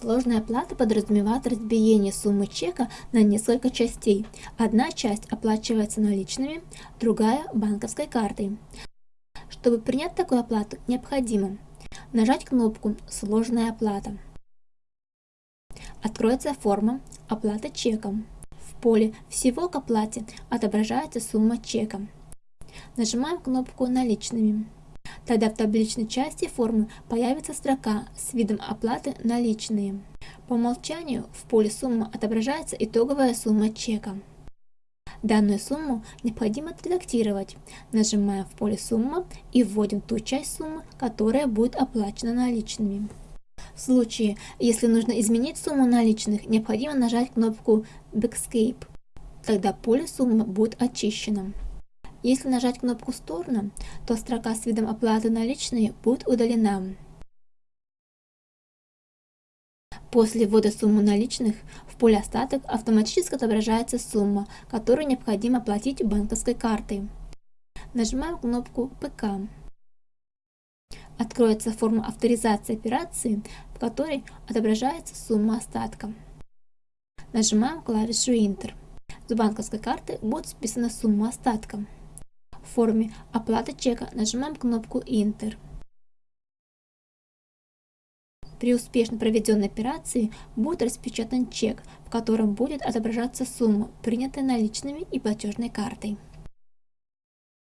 Сложная оплата подразумевает разбиение суммы чека на несколько частей. Одна часть оплачивается наличными, другая – банковской картой. Чтобы принять такую оплату, необходимо нажать кнопку «Сложная оплата». Откроется форма «Оплата чеком». В поле «Всего к оплате» отображается сумма чека. Нажимаем кнопку «Наличными». Тогда в табличной части формы появится строка с видом оплаты наличные. По умолчанию в поле «Сумма» отображается итоговая сумма чека. Данную сумму необходимо отредактировать. Нажимаем в поле «Сумма» и вводим ту часть суммы, которая будет оплачена наличными. В случае, если нужно изменить сумму наличных, необходимо нажать кнопку Backscape. Тогда поле «Сумма» будет очищено. Если нажать кнопку «Сторону», то строка с видом оплаты наличные будет удалена. После ввода суммы наличных в поле «Остаток» автоматически отображается сумма, которую необходимо оплатить банковской картой. Нажимаем кнопку «ПК». Откроется форма авторизации операции, в которой отображается сумма остатка. Нажимаем клавишу Enter. С банковской карты будет списана сумма остатка. В форме «Оплата чека» нажимаем кнопку «Enter». При успешно проведенной операции будет распечатан чек, в котором будет отображаться сумма, принятая наличными и платежной картой.